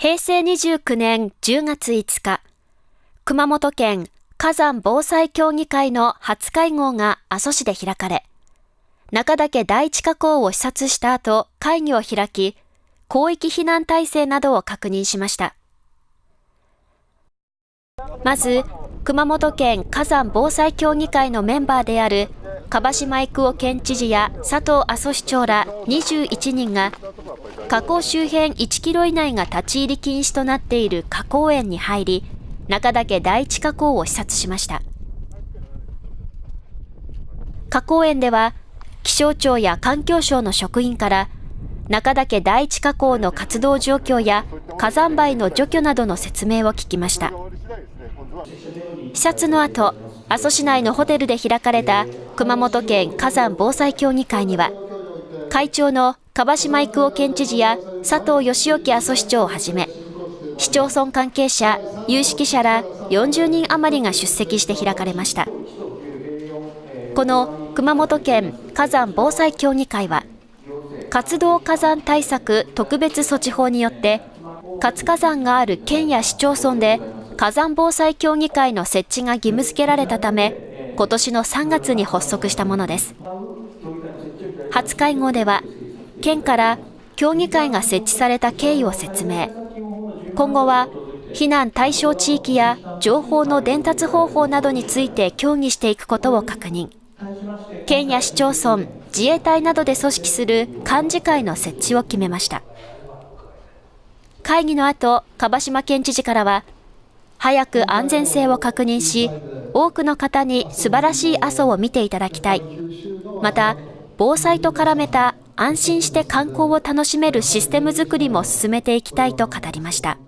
平成29年10月5日、熊本県火山防災協議会の初会合が阿蘇市で開かれ、中岳第一火口を視察した後、会議を開き、広域避難体制などを確認しました。まず、熊本県火山防災協議会のメンバーである樺島育夫県知事や佐藤阿蘇市長ら21人が火口周辺1キロ以内が立ち入り禁止となっている火口園に入り中岳第一火口を視察しました。火口園では気象庁や環境省の職員から中岳第一火口の活動状況や火山灰の除去などの説明を聞きました。視察の後阿蘇市内のホテルで開かれた熊本県火山防災協議会には会長の樺島育夫県知事や佐藤義興阿蘇市長をはじめ市町村関係者、有識者ら40人余りが出席して開かれましたこの熊本県火山防災協議会は活動火山対策特別措置法によって活火山がある県や市町村で火山防災協議会の設置が義務付けられたため、今年の3月に発足したものです。初会合では、県から協議会が設置された経緯を説明。今後は、避難対象地域や情報の伝達方法などについて協議していくことを確認。県や市町村、自衛隊などで組織する幹事会の設置を決めました。会議の後、樺島県知事からは、早く安全性を確認し、多くの方に素晴らしい阿蘇を見ていただきたい。また、防災と絡めた安心して観光を楽しめるシステム作りも進めていきたいと語りました。